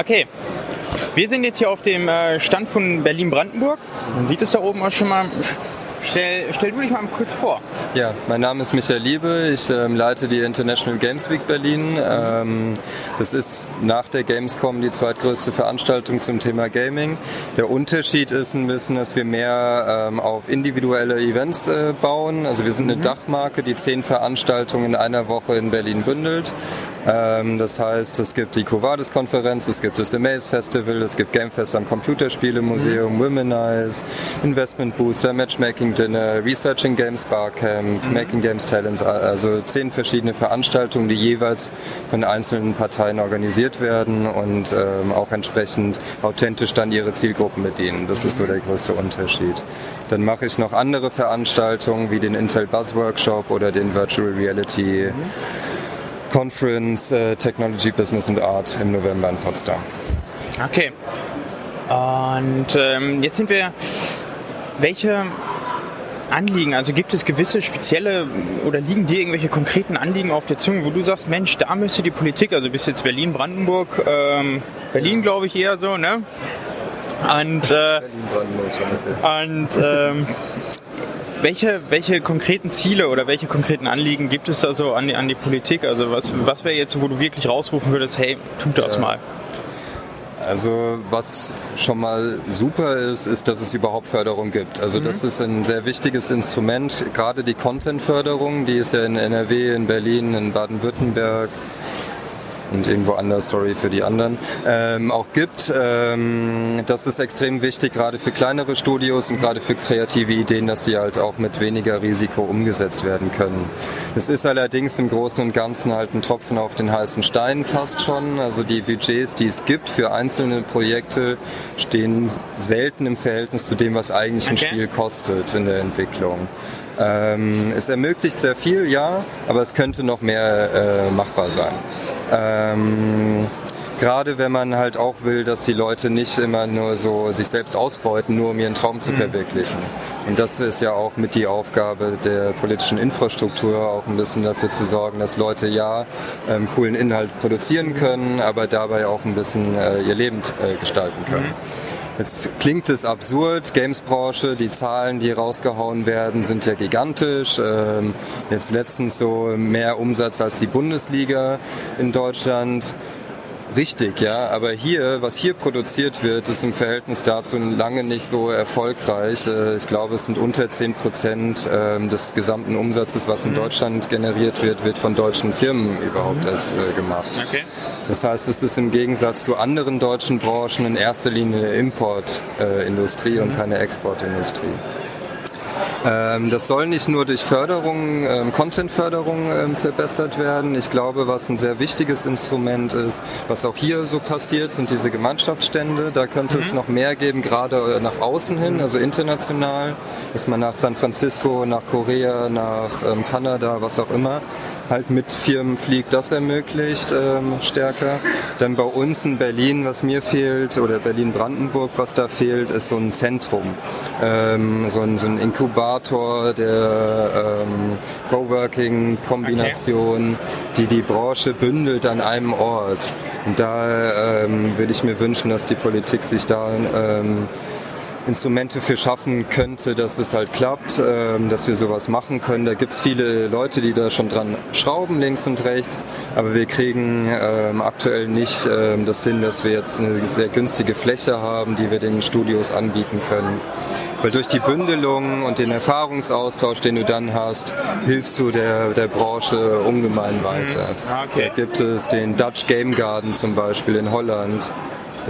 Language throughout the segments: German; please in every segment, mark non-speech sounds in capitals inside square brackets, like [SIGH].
Okay, wir sind jetzt hier auf dem äh, Stand von Berlin-Brandenburg. Man sieht es da oben auch schon mal Stell, stell du dich mal kurz vor. Ja, mein Name ist Michael Liebe. Ich ähm, leite die International Games Week Berlin. Ähm, das ist nach der Gamescom die zweitgrößte Veranstaltung zum Thema Gaming. Der Unterschied ist ein bisschen, dass wir mehr ähm, auf individuelle Events äh, bauen. Also wir sind eine mhm. Dachmarke, die zehn Veranstaltungen in einer Woche in Berlin bündelt. Ähm, das heißt, es gibt die Covadis-Konferenz, es gibt das Amaze Festival, es gibt Gamefest am Computerspielemuseum, mhm. Womenize, Investment Booster, Matchmaking Making Dinner, Researching Games Barcamp, mhm. Making Games Talents, also zehn verschiedene Veranstaltungen, die jeweils von einzelnen Parteien organisiert werden und ähm, auch entsprechend authentisch dann ihre Zielgruppen bedienen. Das mhm. ist so mhm. der größte Unterschied. Dann mache ich noch andere Veranstaltungen wie den Intel Buzz Workshop oder den Virtual Reality mhm. Conference äh, Technology, Business and Art im November in Potsdam. Okay. Und ähm, jetzt sind wir. Welche Anliegen? Also gibt es gewisse spezielle oder liegen dir irgendwelche konkreten Anliegen auf der Zunge, wo du sagst, Mensch, da müsste die Politik, also bis jetzt Berlin, Brandenburg, ähm, Berlin glaube ich eher so, ne? Und, äh, und ähm, welche, welche konkreten Ziele oder welche konkreten Anliegen gibt es da so an die, an die Politik? Also was, was wäre jetzt, wo du wirklich rausrufen würdest, hey, tut das ja. mal? Also was schon mal super ist, ist, dass es überhaupt Förderung gibt. Also mhm. das ist ein sehr wichtiges Instrument. Gerade die Content-Förderung, die ist ja in NRW, in Berlin, in Baden-Württemberg, und irgendwo anders, sorry für die anderen, ähm, auch gibt. Ähm, das ist extrem wichtig, gerade für kleinere Studios und gerade für kreative Ideen, dass die halt auch mit weniger Risiko umgesetzt werden können. Es ist allerdings im Großen und Ganzen halt ein Tropfen auf den heißen Stein fast schon. Also die Budgets, die es gibt für einzelne Projekte, stehen selten im Verhältnis zu dem, was eigentlich okay. ein Spiel kostet in der Entwicklung. Ähm, es ermöglicht sehr viel, ja, aber es könnte noch mehr äh, machbar sein. Ähm, Gerade wenn man halt auch will, dass die Leute nicht immer nur so sich selbst ausbeuten, nur um ihren Traum zu mhm. verwirklichen. Und das ist ja auch mit die Aufgabe der politischen Infrastruktur, auch ein bisschen dafür zu sorgen, dass Leute ja ähm, coolen Inhalt produzieren können, aber dabei auch ein bisschen äh, ihr Leben äh, gestalten können. Mhm. Jetzt klingt es absurd, Gamesbranche, die Zahlen, die rausgehauen werden, sind ja gigantisch. Ähm, jetzt letztens so mehr Umsatz als die Bundesliga in Deutschland. Richtig, ja, aber hier, was hier produziert wird, ist im Verhältnis dazu lange nicht so erfolgreich. Äh, ich glaube, es sind unter 10 Prozent ähm, des gesamten Umsatzes, was in mhm. Deutschland generiert wird, wird von deutschen Firmen überhaupt mhm. erst äh, gemacht. Okay. Das heißt, es ist im Gegensatz zu anderen deutschen Branchen in erster Linie eine Importindustrie und mhm. keine Exportindustrie. Ähm, das soll nicht nur durch Förderung, ähm, Content-Förderung ähm, verbessert werden. Ich glaube, was ein sehr wichtiges Instrument ist, was auch hier so passiert, sind diese Gemeinschaftsstände. Da könnte mhm. es noch mehr geben, gerade nach außen hin, also international, dass man nach San Francisco, nach Korea, nach ähm, Kanada, was auch immer, halt mit Firmen fliegt, das ermöglicht ähm, stärker. Dann bei uns in Berlin, was mir fehlt, oder Berlin-Brandenburg, was da fehlt, ist so ein Zentrum, ähm, so, ein, so ein Inkubator der ähm, Coworking-Kombination, okay. die die Branche bündelt an einem Ort. Und da ähm, würde ich mir wünschen, dass die Politik sich da ähm, Instrumente für schaffen könnte, dass es halt klappt, ähm, dass wir sowas machen können. Da gibt es viele Leute, die da schon dran schrauben, links und rechts, aber wir kriegen ähm, aktuell nicht ähm, das hin, dass wir jetzt eine sehr günstige Fläche haben, die wir den Studios anbieten können. Weil durch die Bündelung und den Erfahrungsaustausch, den du dann hast, hilfst du der, der Branche ungemein weiter. Mhm. Ah, okay. Da gibt es den Dutch Game Garden zum Beispiel in Holland,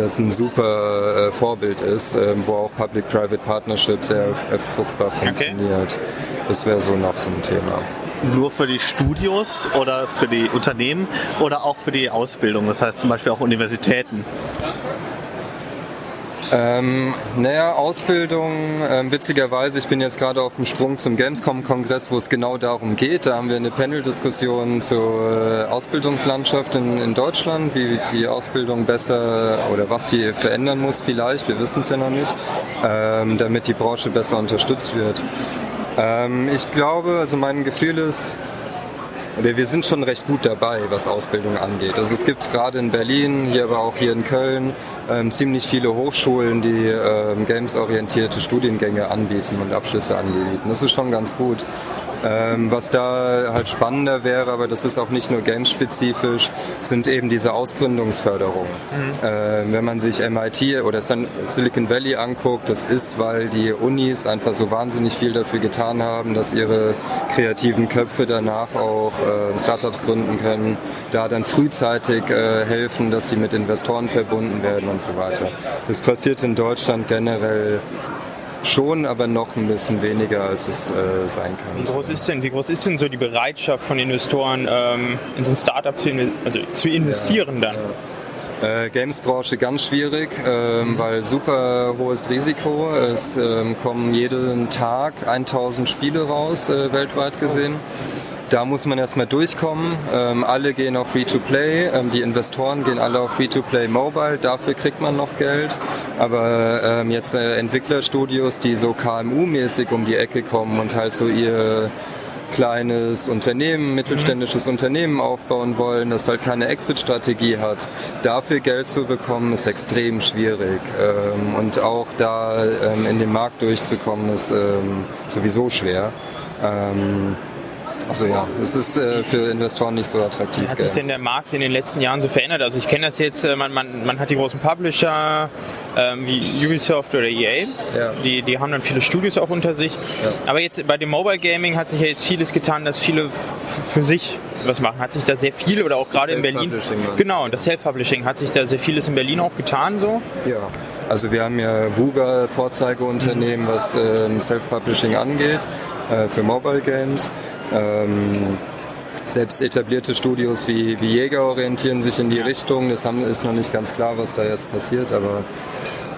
das ein super äh, Vorbild ist, äh, wo auch Public-Private Partnership sehr äh, fruchtbar funktioniert. Okay. Das wäre so noch so ein Thema nur für die Studios oder für die Unternehmen oder auch für die Ausbildung, das heißt zum Beispiel auch Universitäten? Ähm, naja, Ausbildung, ähm, witzigerweise, ich bin jetzt gerade auf dem Sprung zum Gamescom-Kongress, wo es genau darum geht. Da haben wir eine Panel-Diskussion zur äh, Ausbildungslandschaft in, in Deutschland, wie die Ausbildung besser oder was die verändern muss vielleicht, wir wissen es ja noch nicht, ähm, damit die Branche besser unterstützt wird. Ähm, ich glaube, also mein Gefühl ist, wir, wir sind schon recht gut dabei, was Ausbildung angeht. Also es gibt gerade in Berlin, hier aber auch hier in Köln, ähm, ziemlich viele Hochschulen, die ähm, gamesorientierte Studiengänge anbieten und Abschlüsse anbieten. Das ist schon ganz gut. Ähm, was da halt spannender wäre, aber das ist auch nicht nur gamespezifisch, sind eben diese Ausgründungsförderungen. Mhm. Äh, wenn man sich MIT oder Silicon Valley anguckt, das ist, weil die Unis einfach so wahnsinnig viel dafür getan haben, dass ihre kreativen Köpfe danach auch äh, Startups gründen können, da dann frühzeitig äh, helfen, dass die mit Investoren verbunden werden und so weiter. Das passiert in Deutschland generell Schon, aber noch ein bisschen weniger, als es äh, sein kann. Wie groß, ist denn, wie groß ist denn so die Bereitschaft von Investoren, ähm, in so ein Startup zu, also zu investieren ja, dann? Ja. Äh, Games-Branche ganz schwierig, ähm, weil super hohes Risiko. Es ähm, kommen jeden Tag 1000 Spiele raus, äh, weltweit gesehen. Oh. Da muss man erstmal durchkommen. Ähm, alle gehen auf Free-to-Play, ähm, die Investoren gehen alle auf Free-to-Play Mobile, dafür kriegt man noch Geld. Aber ähm, jetzt äh, Entwicklerstudios, die so KMU-mäßig um die Ecke kommen und halt so ihr kleines Unternehmen, mittelständisches mhm. Unternehmen aufbauen wollen, das halt keine Exit-Strategie hat, dafür Geld zu bekommen, ist extrem schwierig. Ähm, und auch da ähm, in den Markt durchzukommen, ist ähm, sowieso schwer. Also ja, es ist äh, für Investoren nicht so attraktiv. Wie hat sich denn der Markt in den letzten Jahren so verändert? Also ich kenne das jetzt, äh, man, man, man hat die großen Publisher ähm, wie Ubisoft oder EA, ja. die, die haben dann viele Studios auch unter sich. Ja. Aber jetzt bei dem Mobile Gaming hat sich ja jetzt vieles getan, dass viele für sich was machen. Hat sich da sehr viel oder auch gerade in Berlin. Genau, das Self-Publishing hat sich da sehr vieles in Berlin auch getan so. Ja. Also wir haben ja VUGA Vorzeigeunternehmen, was ähm, Self-Publishing angeht äh, für Mobile Games. Ähm, selbst etablierte Studios wie, wie Jäger orientieren sich in die Richtung. Das haben, ist noch nicht ganz klar, was da jetzt passiert, aber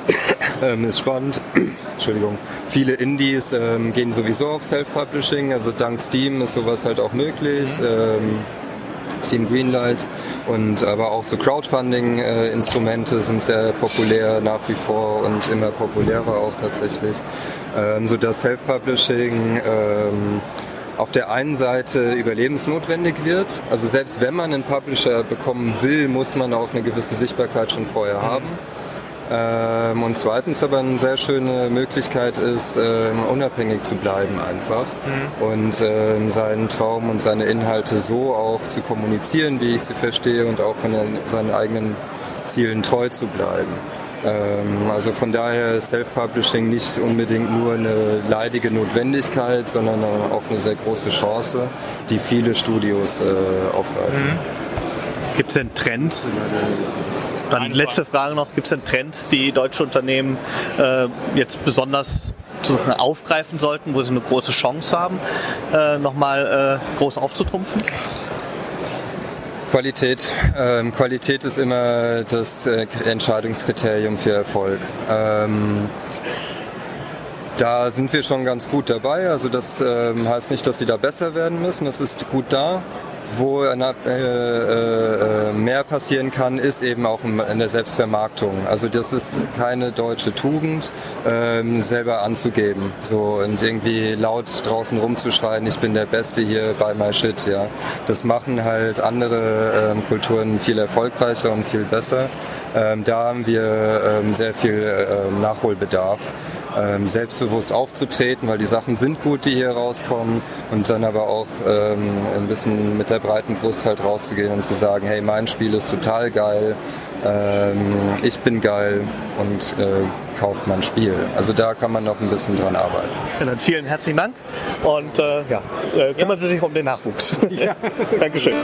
[COUGHS] ähm, ist spannend. [COUGHS] Entschuldigung. Viele Indies ähm, gehen sowieso auf Self-Publishing, also dank Steam ist sowas halt auch möglich. Mhm. Ähm, Steam Greenlight und aber auch so Crowdfunding-Instrumente sind sehr populär nach wie vor und immer populärer auch tatsächlich, ähm, so dass Self-Publishing ähm, auf der einen Seite überlebensnotwendig wird. Also selbst wenn man einen Publisher bekommen will, muss man auch eine gewisse Sichtbarkeit schon vorher mhm. haben. Ähm, und zweitens aber eine sehr schöne Möglichkeit ist, ähm, unabhängig zu bleiben einfach mhm. und ähm, seinen Traum und seine Inhalte so auch zu kommunizieren, wie ich sie verstehe und auch von seinen eigenen Zielen treu zu bleiben. Ähm, also von daher ist Self-Publishing nicht unbedingt nur eine leidige Notwendigkeit, sondern auch eine sehr große Chance, die viele Studios äh, aufgreifen. Mhm. Gibt es denn Trends? Dann letzte Frage noch, gibt es denn Trends, die deutsche Unternehmen äh, jetzt besonders aufgreifen sollten, wo sie eine große Chance haben, äh, nochmal äh, groß aufzutrumpfen? Qualität. Ähm, Qualität ist immer das äh, Entscheidungskriterium für Erfolg. Ähm, da sind wir schon ganz gut dabei. Also das ähm, heißt nicht, dass sie da besser werden müssen. Das ist gut da wo äh, äh, mehr passieren kann, ist eben auch in der Selbstvermarktung. Also das ist keine deutsche Tugend, ähm, selber anzugeben so und irgendwie laut draußen rumzuschreien, ich bin der Beste hier bei my shit. Ja, das machen halt andere ähm, Kulturen viel erfolgreicher und viel besser. Ähm, da haben wir sehr viel Nachholbedarf ähm, selbstbewusst aufzutreten, weil die Sachen sind gut, die hier rauskommen und dann aber auch ähm, ein bisschen mit der breiten Brust halt rauszugehen und zu sagen, hey, mein Spiel ist total geil, ähm, ich bin geil und äh, kauft mein Spiel. Also da kann man noch ein bisschen dran arbeiten. Ja, dann vielen herzlichen Dank und äh, ja, äh, kümmern Sie sich um den Nachwuchs. Ja. [LAUGHS] Dankeschön.